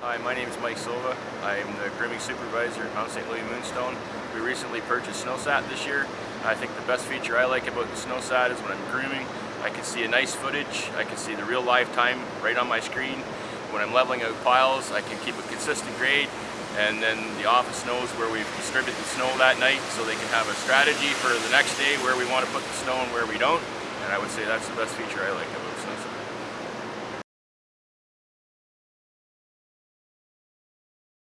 Hi, my name is Mike Silva. I am the grooming supervisor at Mount St. Louis Moonstone. We recently purchased SnowSat this year. I think the best feature I like about the SnowSat is when I'm grooming, I can see a nice footage, I can see the real live time right on my screen. When I'm leveling out piles, I can keep a consistent grade and then the office knows where we've distributed the snow that night so they can have a strategy for the next day where we want to put the snow and where we don't. And I would say that's the best feature I like about SnowSat.